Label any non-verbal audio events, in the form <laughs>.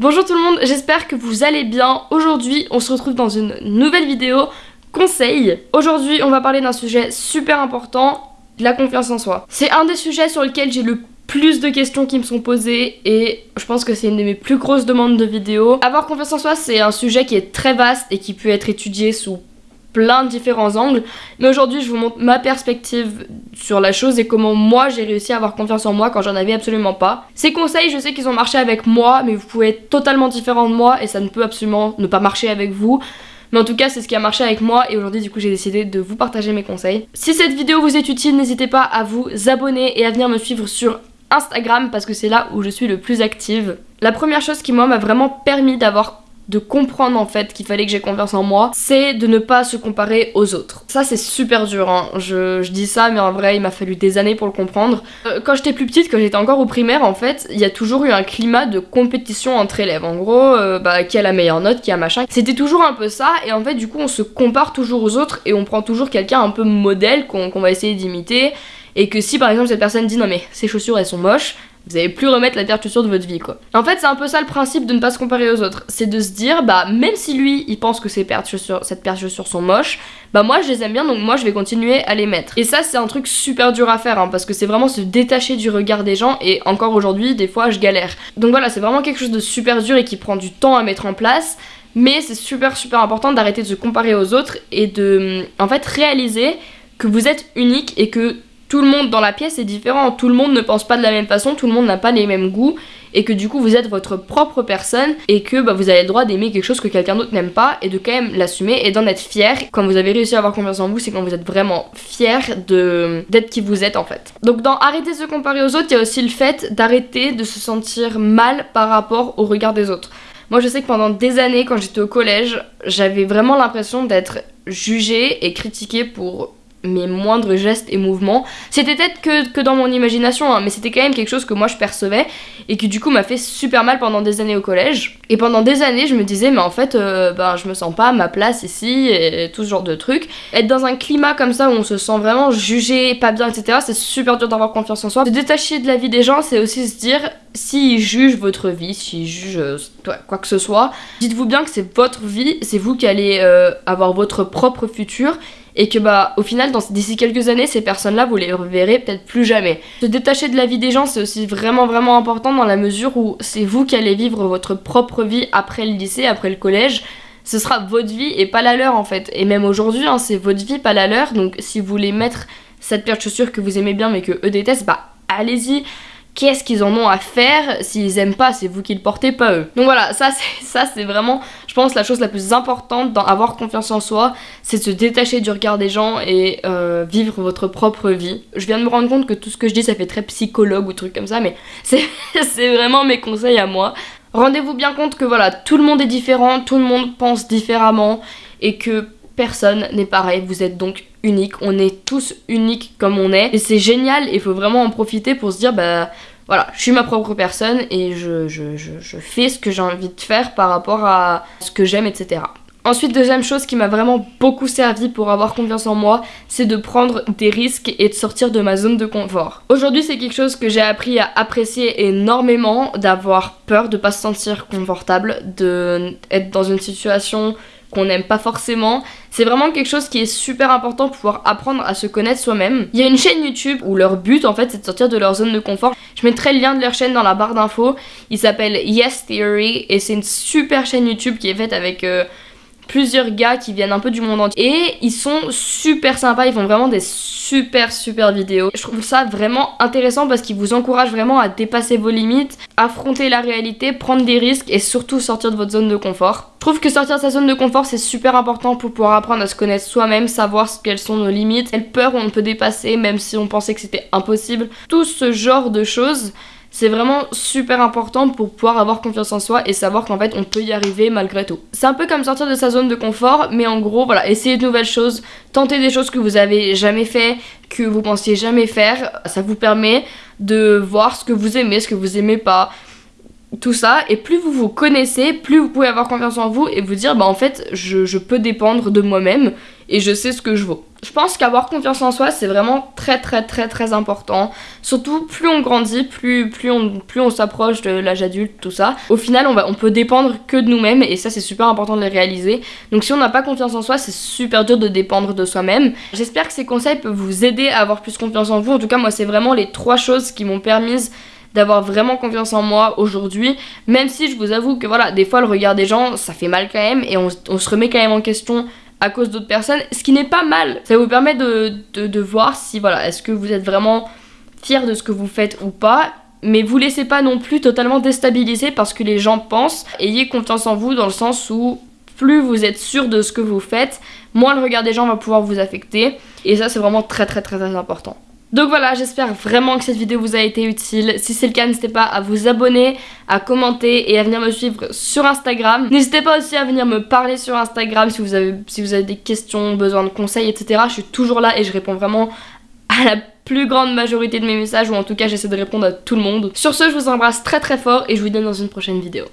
Bonjour tout le monde, j'espère que vous allez bien. Aujourd'hui, on se retrouve dans une nouvelle vidéo conseil. Aujourd'hui, on va parler d'un sujet super important, la confiance en soi. C'est un des sujets sur lesquels j'ai le plus de questions qui me sont posées et je pense que c'est une de mes plus grosses demandes de vidéos. Avoir confiance en soi, c'est un sujet qui est très vaste et qui peut être étudié sous plein de différents angles. Mais aujourd'hui, je vous montre ma perspective sur la chose et comment moi j'ai réussi à avoir confiance en moi quand j'en avais absolument pas. Ces conseils, je sais qu'ils ont marché avec moi, mais vous pouvez être totalement différent de moi et ça ne peut absolument ne pas marcher avec vous. Mais en tout cas, c'est ce qui a marché avec moi et aujourd'hui, du coup, j'ai décidé de vous partager mes conseils. Si cette vidéo vous est utile, n'hésitez pas à vous abonner et à venir me suivre sur Instagram parce que c'est là où je suis le plus active. La première chose qui moi m'a vraiment permis d'avoir de comprendre en fait qu'il fallait que j'ai confiance en moi, c'est de ne pas se comparer aux autres. Ça c'est super dur, hein. je, dis ça mais en vrai il m'a fallu des années pour le comprendre. Euh, quand j'étais plus petite, quand j'étais encore au primaire en fait, il y a toujours eu un climat de compétition entre élèves. En gros, euh, bah, qui a la meilleure note, qui a machin. C'était toujours un peu ça et en fait du coup on se compare toujours aux autres et on prend toujours quelqu'un un peu modèle qu'on va essayer d'imiter et que si par exemple cette personne dit non mais ces chaussures elles sont moches, vous allez plus remettre la de chaussures de votre vie quoi. En fait c'est un peu ça le principe de ne pas se comparer aux autres, c'est de se dire bah même si lui il pense que cette paire de sont moches, bah moi je les aime bien donc moi je vais continuer à les mettre. Et ça c'est un truc super dur à faire hein, parce que c'est vraiment se détacher du regard des gens et encore aujourd'hui des fois je galère. Donc voilà c'est vraiment quelque chose de super dur et qui prend du temps à mettre en place. Mais c'est super super important d'arrêter de se comparer aux autres et de en fait réaliser que vous êtes unique et que tout le monde dans la pièce est différent, tout le monde ne pense pas de la même façon, tout le monde n'a pas les mêmes goûts et que du coup vous êtes votre propre personne et que bah, vous avez le droit d'aimer quelque chose que quelqu'un d'autre n'aime pas et de quand même l'assumer et d'en être fier. Quand vous avez réussi à avoir confiance en vous, c'est quand vous êtes vraiment fier d'être qui vous êtes en fait. Donc dans arrêter de se comparer aux autres, il y a aussi le fait d'arrêter de se sentir mal par rapport au regard des autres. Moi je sais que pendant des années quand j'étais au collège, j'avais vraiment l'impression d'être jugée et critiquée pour mes moindres gestes et mouvements. C'était peut-être que, dans mon imagination, hein, mais c'était quand même quelque chose que moi je percevais et qui du coup m'a fait super mal pendant des années au collège. Et pendant des années, je me disais, mais en fait, euh, ben, je me sens pas à ma place ici et tout ce genre de trucs. Être dans un climat comme ça où on se sent vraiment jugé, pas bien, etc., c'est super dur d'avoir confiance en soi. Se détacher de la vie des gens, c'est aussi se dire, s'ils jugent votre vie, s'ils jugent euh, quoi que ce soit, dites-vous bien que c'est votre vie, c'est vous qui allez euh, avoir votre propre futur et que bah au final d'ici quelques années ces personnes là vous les reverrez peut-être plus jamais. Se détacher de la vie des gens c'est aussi vraiment vraiment important dans la mesure où c'est vous qui allez vivre votre propre vie après le lycée, après le collège. Ce sera votre vie et pas la leur en fait. Et même aujourd'hui hein, c'est votre vie pas la leur donc si vous voulez mettre cette paire de chaussures que vous aimez bien mais que eux détestent bah allez-y qu'est-ce qu'ils en ont à faire s'ils aiment pas c'est vous qui le portez pas eux. Donc voilà ça c'est <laughs> vraiment je pense la chose la plus importante dans avoir confiance en soi c'est de se détacher du regard des gens et euh, vivre votre propre vie. Je viens de me rendre compte que tout ce que je dis ça fait très psychologue ou truc comme ça mais <laughs> c'est vraiment mes conseils à moi. Rendez-vous bien compte que voilà tout le monde est différent tout le monde pense différemment et que personne n'est pareil, vous êtes donc unique, on est tous uniques comme on est, et c'est génial, il faut vraiment en profiter pour se dire, bah voilà, je suis ma propre personne et je, fais ce que j'ai envie de faire par rapport à ce que j'aime, etc. Ensuite, deuxième chose qui m'a vraiment beaucoup servi pour avoir confiance en moi, c'est de prendre des risques et de sortir de ma zone de confort. Aujourd'hui, c'est quelque chose que j'ai appris à apprécier énormément, d'avoir peur de pas se sentir confortable, de être dans une situation qu'on n'aime pas forcément. C'est vraiment quelque chose qui est super important pour pouvoir apprendre à se connaître soi-même. Il y a une chaîne YouTube où leur but en fait c'est de sortir de leur zone de confort. Je mettrai le lien de leur chaîne dans la barre d'infos. Il s'appelle Yes Theory et c'est une super chaîne YouTube qui est faite avec... Euh, plusieurs gars qui viennent un peu du monde entier et ils sont super sympas, ils font vraiment des super super vidéos. Je trouve ça vraiment intéressant parce qu'ils vous encouragent vraiment à dépasser vos limites, affronter la réalité, prendre des risques et surtout sortir de votre zone de confort. Je trouve que sortir de sa zone de confort c'est super important pour pouvoir apprendre à se connaître soi-même, savoir quelles sont nos limites, quelles peurs on peut dépasser même si on pensait que c'était impossible. Tout ce genre de choses c'est vraiment super important pour pouvoir avoir confiance en soi et savoir qu'en fait on peut y arriver malgré tout. C'est un peu comme sortir de sa zone de confort, mais en gros voilà, essayer de nouvelles choses, tenter des choses que vous avez jamais fait, que vous pensiez jamais faire, ça vous permet de voir ce que vous aimez, ce que vous aimez pas, tout ça. Et plus vous vous connaissez plus vous pouvez avoir confiance en vous et vous dire bah en fait je, je peux dépendre de moi-même et je sais ce que je vaux Je pense qu'avoir confiance en soi, c'est vraiment très très très très important. Surtout, plus on grandit, plus, on, plus on s'approche de l'âge adulte, tout ça. Au final, on, va, on peut dépendre que de nous-mêmes et ça, c'est super important de le réaliser. Donc si on n'a pas confiance en soi, c'est super dur de dépendre de soi-même. J'espère que ces conseils peuvent vous aider à avoir plus confiance en vous. En tout cas, moi, c'est vraiment les trois choses qui m'ont permis d'avoir vraiment confiance en moi aujourd'hui, même si je vous avoue que voilà, des fois le regard des gens, ça fait mal quand même, et on se remet quand même en question à cause d'autres personnes, ce qui n'est pas mal. Ça vous permet de, voir si, voilà, est-ce que vous êtes vraiment fier de ce que vous faites ou pas. Mais vous laissez pas non plus totalement déstabiliser parce que les gens pensent. Ayez confiance en vous dans le sens où plus vous êtes sûr de ce que vous faites, moins le regard des gens va pouvoir vous affecter. Et ça, c'est vraiment très très très très important. Donc voilà, j'espère vraiment que cette vidéo vous a été utile. Si c'est le cas, n'hésitez pas à vous abonner, à commenter et à venir me suivre sur Instagram. N'hésitez pas aussi à venir me parler sur Instagram si vous avez, des questions, besoin de conseils, etc. Je suis toujours là et je réponds vraiment à la plus grande majorité de mes messages ou en tout cas j'essaie de répondre à tout le monde. Sur ce, je vous embrasse très très fort et je vous dis dans une prochaine vidéo.